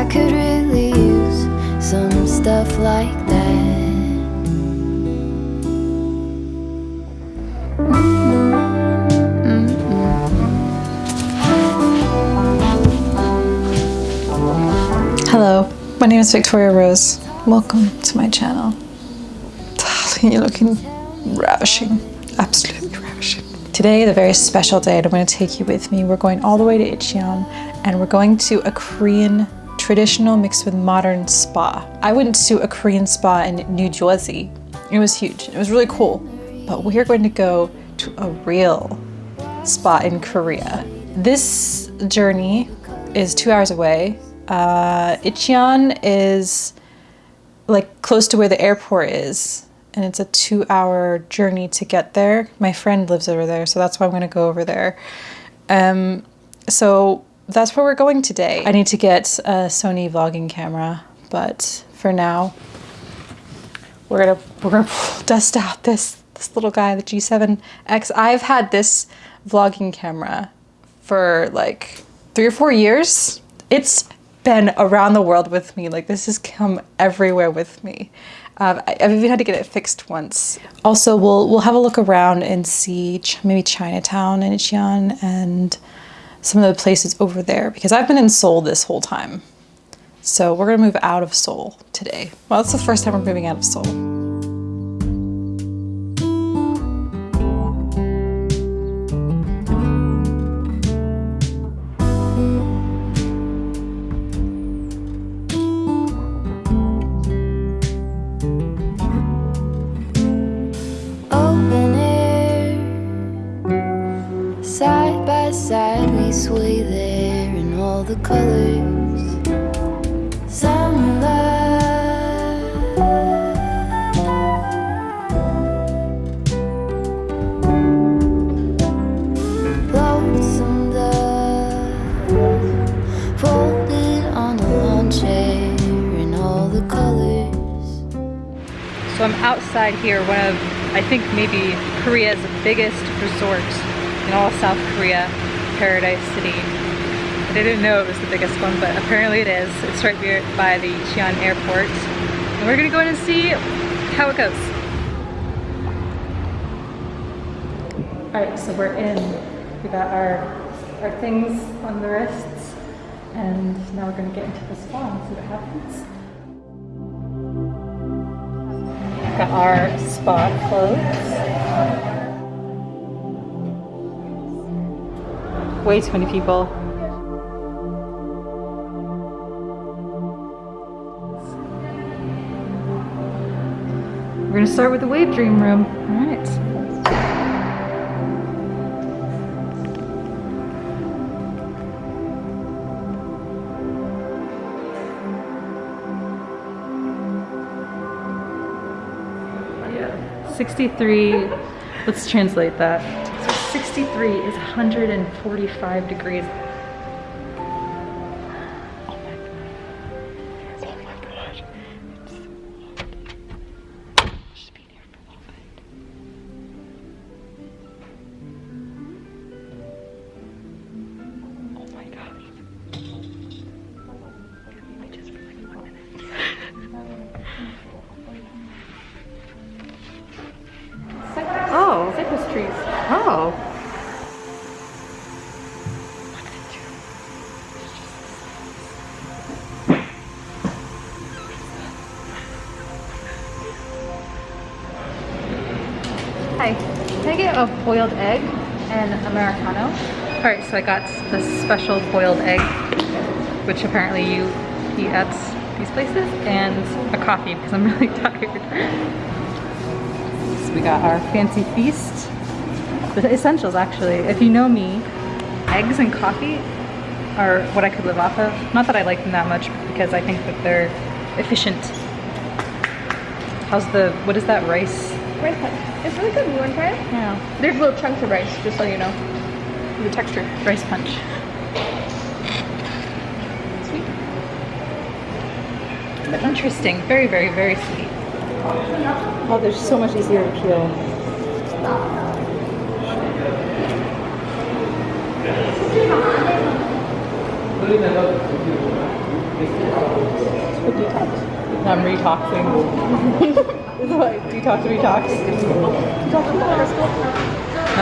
I could really use some stuff like that. Hello, my name is Victoria Rose. Welcome to my channel. Darling, you're looking ravishing, absolutely ravishing. Today is a very special day and I'm going to take you with me. We're going all the way to Incheon and we're going to a Korean traditional mixed with modern spa. I went to a Korean spa in New Jersey. It was huge. It was really cool. But we're going to go to a real spa in Korea. This journey is two hours away. Uh, Incheon is like close to where the airport is and it's a two hour journey to get there. My friend lives over there, so that's why I'm gonna go over there. Um, so that's where we're going today. I need to get a Sony vlogging camera, but for now, we're gonna we're gonna dust out this this little guy, the G7X. I've had this vlogging camera for like three or four years. It's been around the world with me. Like this has come everywhere with me. Um, I, have even had to get it fixed once. Also, we'll we'll have a look around and see ch maybe Chinatown and Incheon and some of the places over there because I've been in Seoul this whole time. So we're gonna move out of Seoul today. Well, it's the first time we're moving out of Seoul. Here, one of, I think maybe Korea's biggest resort in all South Korea, Paradise City. I didn't know it was the biggest one, but apparently it is. It's right here by the Cheon Airport. And we're gonna go in and see how it goes. All right, so we're in. We got our, our things on the wrists, and now we're gonna get into the spa and see what happens. Got our spa clothes. Way too many people. We're gonna start with the wave dream room. All right. 63, let's translate that. So 63 is 145 degrees Oh. Hi, can I get a boiled egg and Americano? All right, so I got the special boiled egg, which apparently you eat at these places, and a coffee because I'm really tired. So we got our fancy feast. The essentials actually. If you know me, eggs and coffee are what I could live off of. Not that I like them that much because I think that they're efficient. How's the, what is that rice? Rice punch. It's really good. You want to try it? Yeah. There's little chunks of rice, just so you know. The texture. Rice punch. Sweet. But interesting. Very, very, very sweet. Oh, they're so much easier to peel. I'm detoxing. Is what detox detox.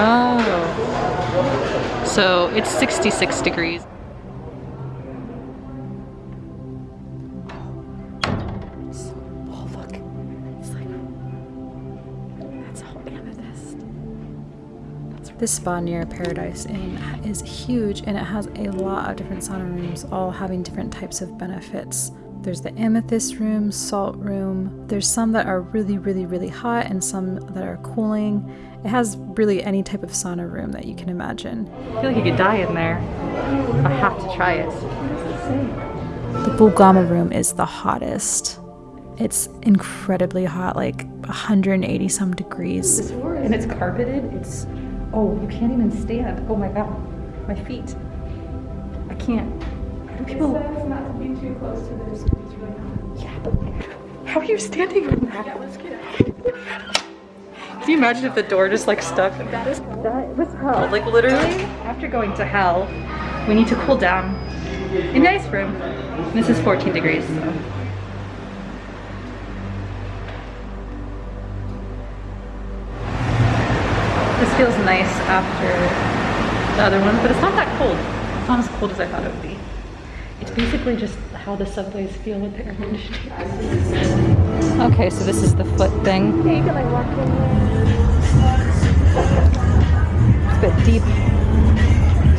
Oh. So it's 66 degrees. This spa near Paradise Inn is huge and it has a lot of different sauna rooms, all having different types of benefits. There's the amethyst room, salt room. There's some that are really, really, really hot and some that are cooling. It has really any type of sauna room that you can imagine. I feel like you could die in there. I have to try it. The Bulgama room is the hottest. It's incredibly hot, like 180 some degrees. And it's carpeted. It's oh, you can't even stand. Oh my god, my feet. I can't. How do people? not to be too close to this. It's really hot. Yeah, but how are you standing in that? Yeah, let's get out. Can you imagine if the door just like stuck? That is That was hell. Like literally, after going to hell, we need to cool down in the ice room. This is 14 degrees. so. Feels nice after the other one, but it's not that cold. It's not as cold as I thought it would be. It's basically just how the subways feel with the air conditioning. Okay, so this is the foot thing. Yeah, you can like walk in there. It's a bit deep.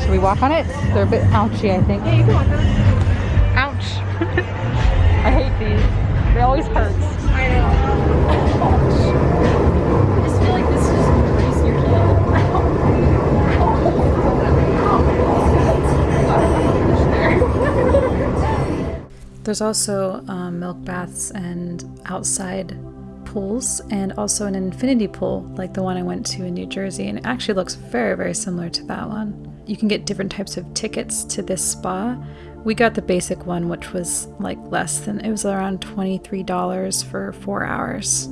Should we walk on it? They're a bit ouchy, I think. Yeah, you can walk on it. Ouch. I hate these. They always hurt. I know. There's also um, milk baths and outside pools, and also an infinity pool like the one I went to in New Jersey, and it actually looks very, very similar to that one. You can get different types of tickets to this spa. We got the basic one, which was like less than, it was around $23 for four hours.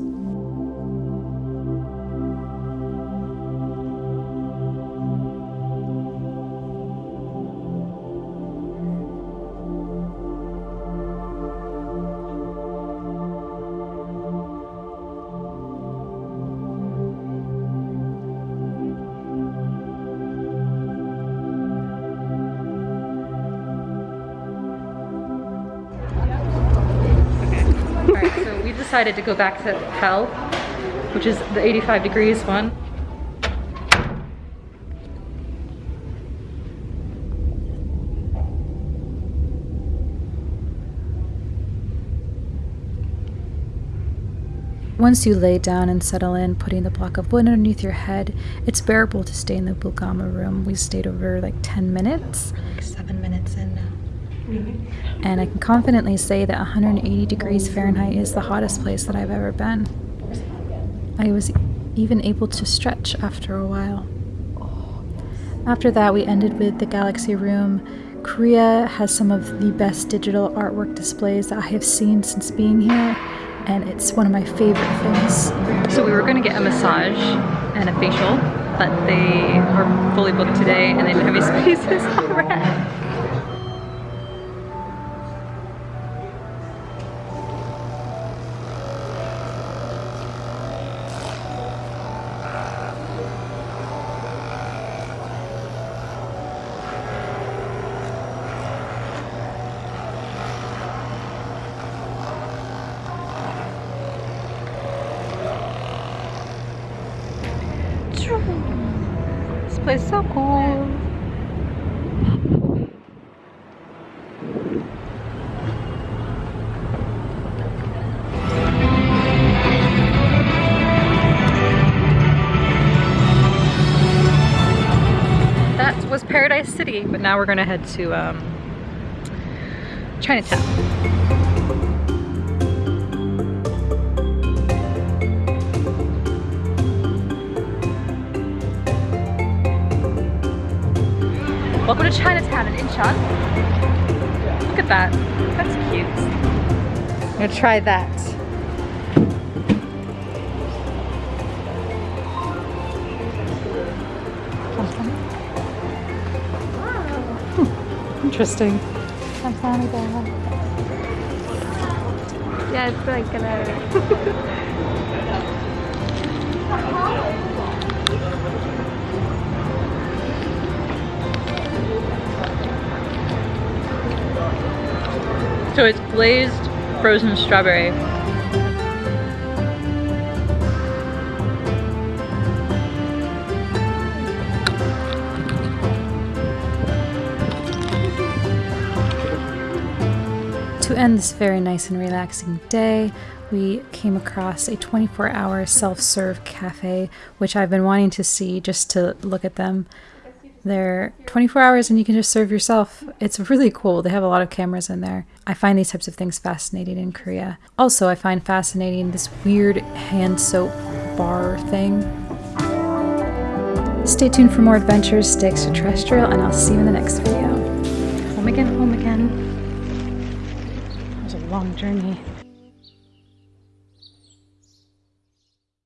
Decided to go back to Hell, which is the 85 degrees one. Once you lay down and settle in, putting the block of wood underneath your head, it's bearable to stay in the Bulgama room. We stayed over like 10 minutes. Like seven minutes in now. And I can confidently say that 180 degrees Fahrenheit is the hottest place that I've ever been. I was even able to stretch after a while. After that, we ended with the Galaxy Room. Korea has some of the best digital artwork displays that I have seen since being here, and it's one of my favorite things. So we were going to get a massage and a facial, but they are fully booked today and they didn't have any spaces already. Place so cool. That was Paradise City, but now we're gonna head to um, Chinatown. Welcome to Chinatown in Incheon. Look at that. That's cute. I'm gonna try that. Wow. Interesting. Yeah, it's like gonna. So it's glazed frozen strawberry. To end this very nice and relaxing day, we came across a 24 hour self serve cafe, which I've been wanting to see just to look at them. They're 24 hours and you can just serve yourself. It's really cool. They have a lot of cameras in there. I find these types of things fascinating in Korea. Also, I find fascinating this weird hand soap bar thing. Stay tuned for more adventures, stay extraterrestrial, and I'll see you in the next video. Home again, home again. It was a long journey.